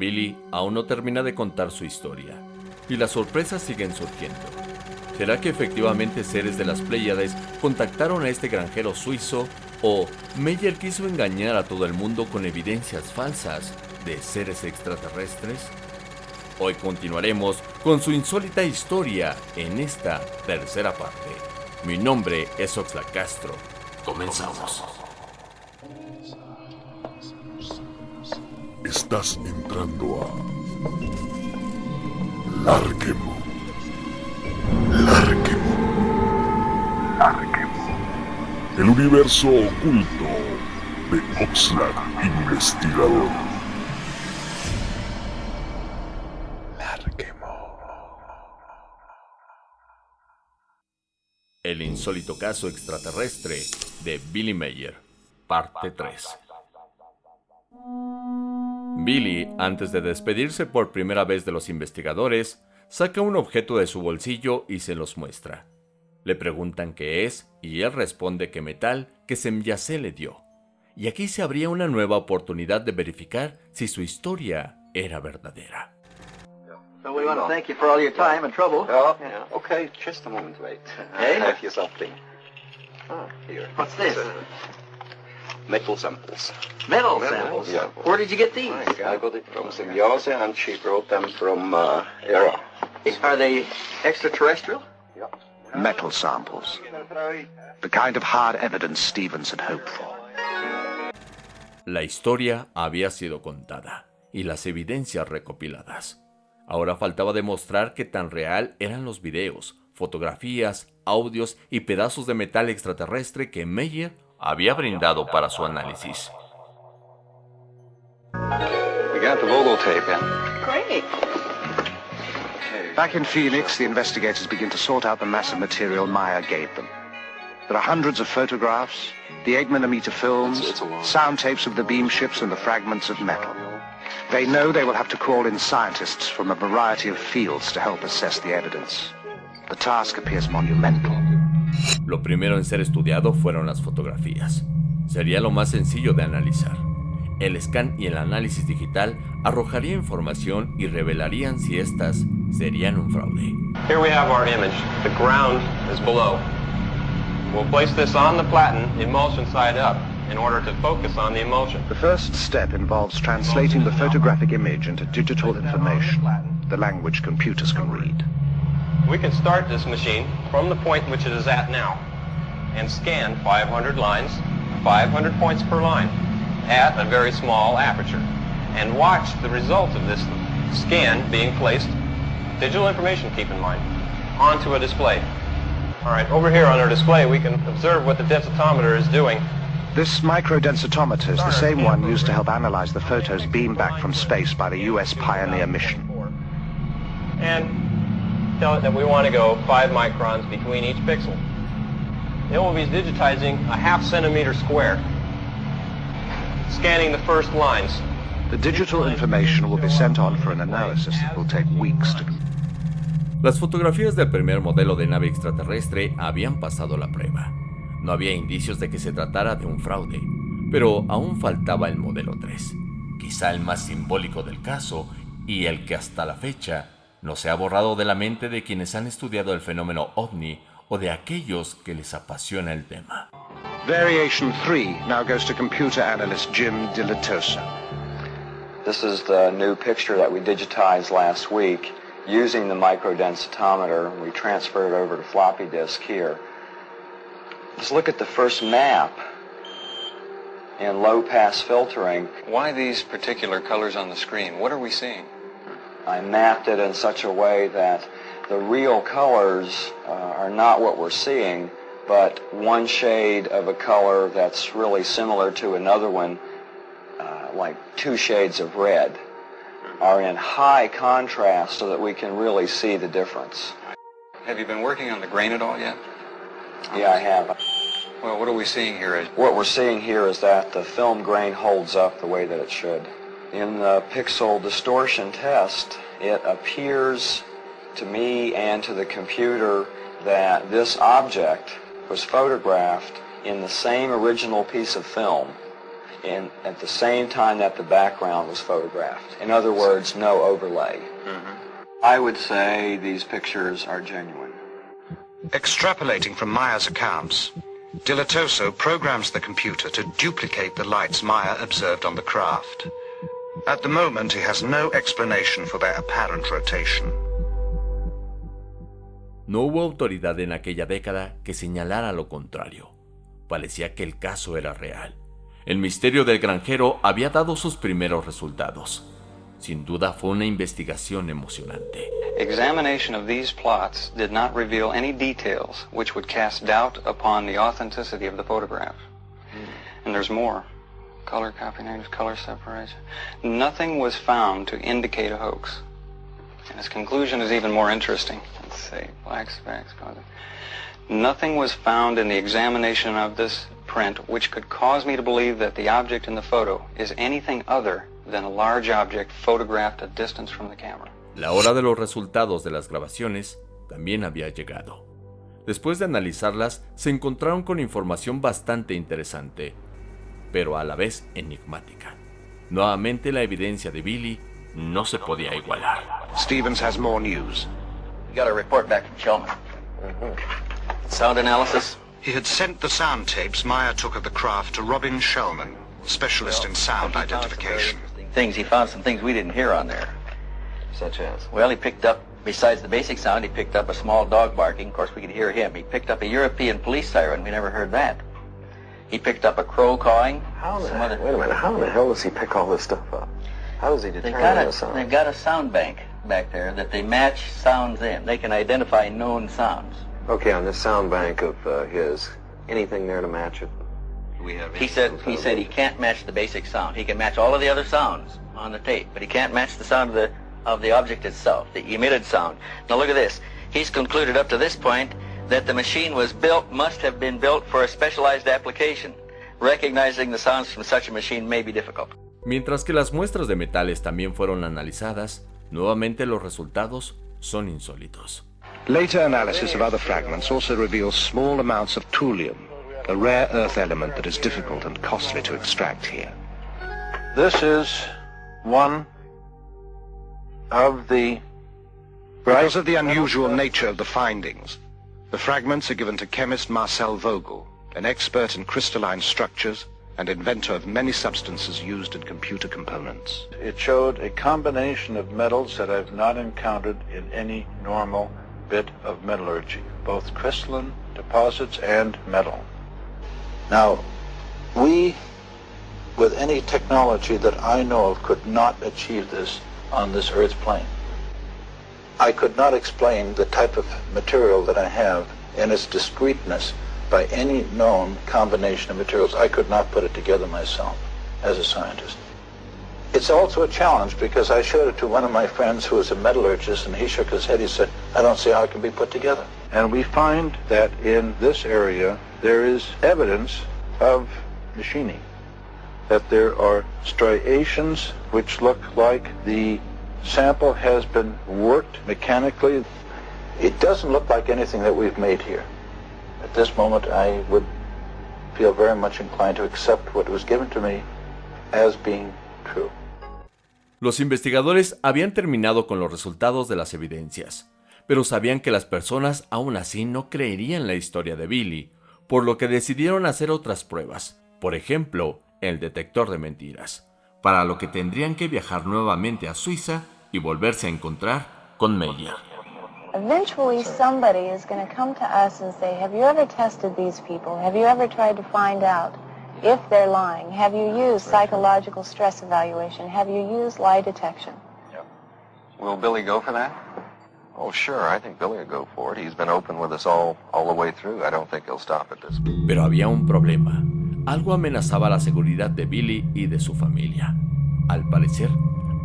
Billy aún no termina de contar su historia, y las sorpresas siguen surgiendo. ¿Será que efectivamente seres de las Pléyades contactaron a este granjero suizo o Meyer quiso engañar a todo el mundo con evidencias falsas de seres extraterrestres? Hoy continuaremos con su insólita historia en esta tercera parte. Mi nombre es Oxla Castro. Comenzamos. Estás entrando a Larquemo. Larquemo. Larquemo. El universo oculto de Oxlack Investigador. Larquemo. El insólito caso extraterrestre de Billy Mayer, parte 3. Billy, antes de despedirse por primera vez de los investigadores, saca un objeto de su bolsillo y se los muestra. Le preguntan qué es y él responde que metal que Semyase le dio. Y aquí se abría una nueva oportunidad de verificar si su historia era verdadera. So we want to thank you for all your time and trouble. Oh, okay, just a moment, wait. Hey? Have you something? Oh, Here. What's this? Metal samples. Metal Metal samples. samples. Where did you get these? I got it from Symbiose and she brought them from uh, Era. Are they extraterrestrial? metal samples. The kind of hard evidence Stevens had hoped for. La historia había sido contada y las evidencias recopiladas. Ahora faltaba demostrar qué tan real eran los videos, fotografías, audios y pedazos de metal extraterrestre que Meyer había brindado para su análisis. We got the Vogel tape in. Great. Back in Phoenix, the investigators begin to sort out the massive material Meier gave them. There are hundreds of photographs, the 8mm films, It's- it's sound tapes of the beam ships and the fragments of metal. They know they will have to call in scientists from a variety of fields to help assess the evidence. The task appears monumental. Lo primero en ser estudiado fueron las fotografías. Sería lo más sencillo de analizar. El scan y el análisis digital arrojaría información y revelarían si estas serían un fraude. Here we have our image. The ground is below. We'll place this on the platen, emulsion side up, in order to focus on the emulsion. The first step involves translating the photographic image into digital information, the language computers can read. We can start this machine from the point which it is at now and scan 500 lines, 500 points per line, at a very small aperture, and watch the result of this scan being placed, digital information keep in mind, onto a display. All right, over here on our display we can observe what the densitometer is doing This microdensitometer is the same one used to help analyze the photos beamed back from space by the U.S. Pioneer mission. and tell it that we want to go 5 microns between each pixel. Then we'll be digitizing a half centimeter square, scanning the first lines. The digital information will be sent on for an analysis that will take weeks to Las fotografías del primer modelo de nave extraterrestre habían pasado la prueba. No había indicios de que se tratara de un fraude, pero aún faltaba el modelo 3, quizá el más simbólico del caso y el que hasta la fecha no se ha borrado de la mente de quienes han estudiado el fenómeno ovni o de aquellos que les apasiona el tema. Variation 3 now goes to computer analyst Jim Dilettoso. This is the new picture that we digitized last week using the microdensitometer. We transferred it over to floppy disk here. Let's look at the first map in low pass filtering. Why these particular colors on the screen? What are we seeing? I mapped it in such a way that the real colors uh, are not what we're seeing, but one shade of a color that's really similar to another one, uh, like two shades of red, are in high contrast so that we can really see the difference. Have you been working on the grain at all yet? Yeah, I have. Well, what are we seeing here? What we're seeing here is that the film grain holds up the way that it should. In the pixel distortion test, it appears to me and to the computer that this object was photographed in the same original piece of film in, at the same time that the background was photographed. In other words, no overlay. Mm-hmm. I would say these pictures are genuine. Extrapolating from Meier's accounts, Dilettoso programs the computer to duplicate the lights Meier observed on the craft. At the moment, he has no explanation for their apparent rotation. No hubo autoridad en aquella década que señalara lo contrario. Parecía que el caso era real. El misterio del granjero había dado sus primeros resultados. Sin duda fue una investigación emocionante. Examination of these plots did not reveal any details which would cast doubt upon the authenticity of the photograph. And there's more. Color copy negative, color separation. Nothing was found to indicate a hoax. And his conclusion is even more interesting. Let's see, black specks. Nothing was found in the examination of this print which could cause me to believe that the object in the photo is anything other than a large object photographed a distance from the camera. La hora de los resultados de las grabaciones también había llegado. Después de analizarlas, se encontraron con información bastante interesante, pero a la vez enigmática. Nuevamente la evidencia de Billy no se podía igualar. Stevens has more news. We got a report back from Shellman. Mm-hmm. Sound analysis? He had sent the sound tapes Meier took of the craft to Robin Shellman, specialist in sound He found some identification. Things he found some things we didn't hear on there. Such as? Well, he picked up besides the basic sound, he picked up a small dog barking. Of course, we could hear him. He picked up a European police siren. We never heard that. He picked up a crow cawing. How the, some other- wait a minute, how in the hell does he pick all this stuff up? How does he They've determine got the a sound? they've got a sound bank back there that they match sounds in. They can identify known sounds. Okay, on this sound bank of uh, his, anything there to match it? We have He said he said he can't match the basic sound. He can match all of the other sounds on the tape, but he can't match the sound of the of the object itself, the emitted sound. Now look at this. He's concluded up to this point that the machine was built must have been built for a specialized application. Recognizing the sounds from such a machine may be difficult. Mientras que las muestras de metales también fueron analizadas, nuevamente los resultados son insólitos. Later analysis of other fragments also reveals small amounts of thulium, a rare earth element that is difficult and costly to extract here. This is one of the Because of the unusual nature of the findings, the fragments are given to chemist Marcel Vogel, an expert in crystalline structures and inventor of many substances used in computer components. It showed a combination of metals that I've not encountered in any normal bit of metallurgy, both crystalline deposits and metal. Now, we, with any technology that I know of, could not achieve this on this Earth plane. I could not explain the type of material that I have and its discreteness by any known combination of materials. I could not put it together myself as a scientist. It's also a challenge because I showed it to one of my friends who was a metallurgist and he shook his head. He said, I don't see how it can be put together. And we find that in this area there is evidence of machining. That there are striations which look like the sample has been worked mechanically. It doesn't look like anything that we've made here. At this moment I would feel very much inclined to accept what was given to me as being true. Los investigadores habían terminado con los resultados de las evidencias, pero sabían que las personas aún así no creerían la historia de Billy, por lo que decidieron hacer otras pruebas, por ejemplo, el detector de mentiras, para lo que tendrían que viajar nuevamente a Suiza y volverse a encontrar con Meier. Eventually, somebody is going to come to us and say, have you ever tested these people? Have you ever tried to find out if they're lying? Have you used psychological stress evaluation? Have you used lie detection? Will Billy go for that? Oh, sure. I think Billy will go for it. He's been open with us all, all the way through. I don't think he'll stop at this. Pero había un problema. Algo amenazaba la seguridad de Billy y de su familia. Al parecer,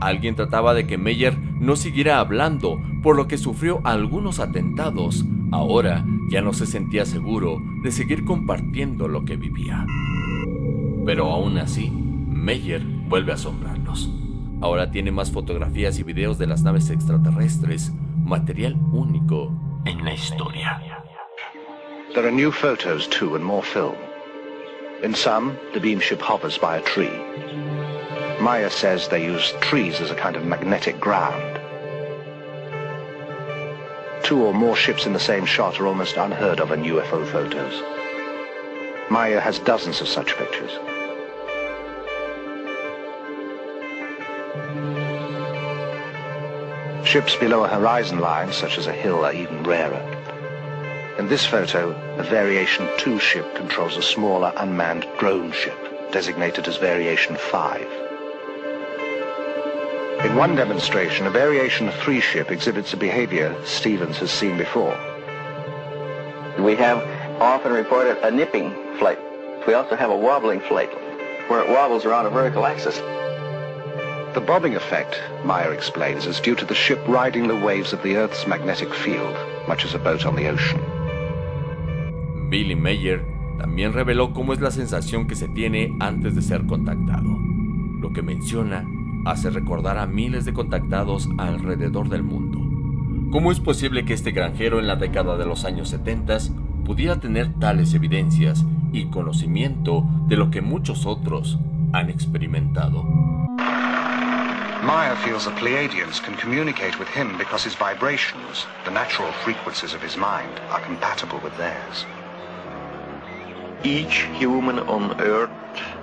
alguien trataba de que Meyer no siguiera hablando, por lo que sufrió algunos atentados. Ahora ya no se sentía seguro de seguir compartiendo lo que vivía. Pero aún así, Meyer vuelve a asombrarlos. Ahora tiene más fotografías y videos de las naves extraterrestres, material único en la historia. There are new photos too and more film. In some, the beam ship hovers by a tree. Meier says they use trees as a kind of magnetic ground. Two or more ships in the same shot are almost unheard of in UFO photos. Meier has dozens of such pictures. Ships below a horizon line, such as a hill, are even rarer. In this photo, a Variation 2 ship controls a smaller unmanned drone ship, designated as Variation 5. In one demonstration, a Variation 3 ship exhibits a behavior Stevens has seen before. We have often reported a nipping flight. We also have a wobbling flight, where it wobbles around a vertical axis. The bobbing effect, Meier explains, is due to the ship riding the waves of the Earth's magnetic field, much as a boat on the ocean. Billy Mayer también reveló cómo es la sensación que se tiene antes de ser contactado. Lo que menciona hace recordar a miles de contactados alrededor del mundo. ¿Cómo es posible que este granjero en la década de los años 70 pudiera tener tales evidencias y conocimiento de lo que muchos otros han experimentado? Meyer feels the Pleiadians can communicate with him because his vibrations, the natural frequencies of his mind, are compatible with theirs. Each human on Earth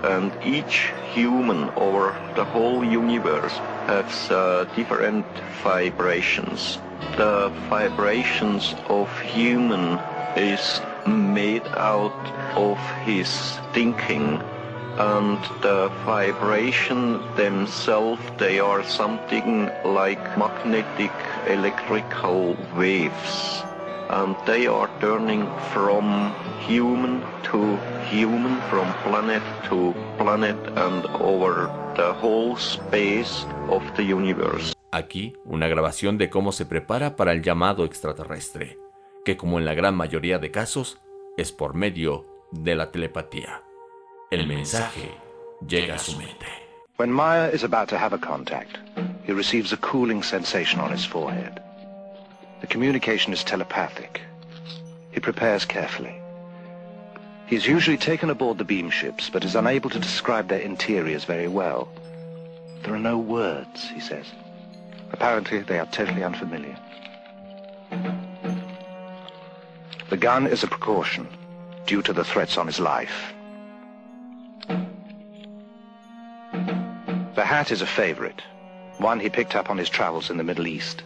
and each human over the whole universe has uh, different vibrations. The vibrations of human is made out of his thinking and the vibration themselves they are something like magnetic electrical waves and they are turning from human to human from planet to planet and over the whole space of the universe. Aquí una grabación de cómo se prepara para el llamado extraterrestre, que como en la gran mayoría de casos es por medio de la telepatía. El mensaje llega a su mente. When Meyer is about to have a contact, he receives a cooling sensation on his forehead. The communication is telepathic. He prepares carefully. He is usually taken aboard the beam ships, but is unable to describe their interiors very well. There are no words, he says. Apparently, they are totally unfamiliar. The gun is a precaution, due to the threats on his life. The hat is a favorite, one he picked up on his travels in the Middle East.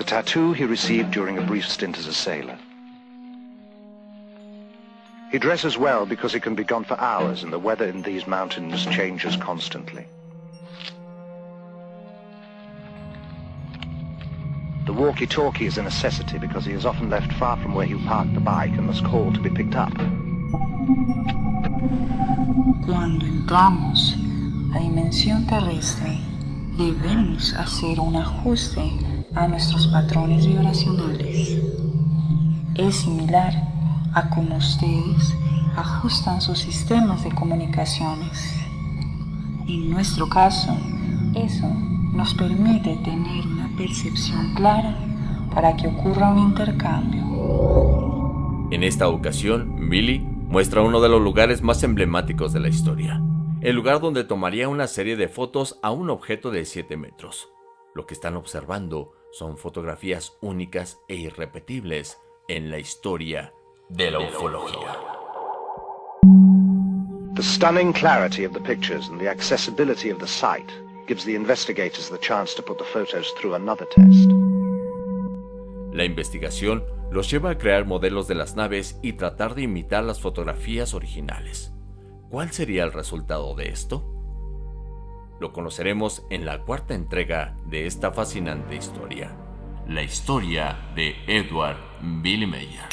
The tattoo he received during a brief stint as a sailor. He dresses well because he can be gone for hours and the weather in these mountains changes constantly. The walkie-talkie is a necessity because he is often left far from where he parked the bike and must call to be picked up. Cuando entramos a dimensión terrestre, debemos hacer un ajuste a nuestros patrones vibracionales. Es similar a cómo ustedes ajustan sus sistemas de comunicaciones. En nuestro caso, eso nos permite tener una percepción clara para que ocurra un intercambio. En esta ocasión, Billy muestra uno de los lugares más emblemáticos de la historia, el lugar donde tomaría una serie de fotos a un objeto de 7 metros. Lo que están observando son fotografías únicas e irrepetibles en la historia de la ufología. The stunning clarity of the pictures and the accessibility of the site gives the investigators the chance to put the photos through another test. La investigación los lleva a crear modelos de las naves y tratar de imitar las fotografías originales. ¿Cuál sería el resultado de esto? Lo conoceremos en la cuarta entrega de esta fascinante historia, la historia de Edward Billy Mayer.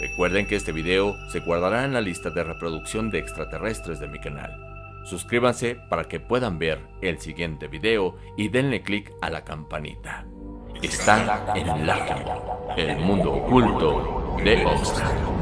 Recuerden que este video se guardará en la lista de reproducción de extraterrestres de mi canal. Suscríbanse para que puedan ver el siguiente video y denle click a la campanita. Están en el el mundo oculto de Oxford.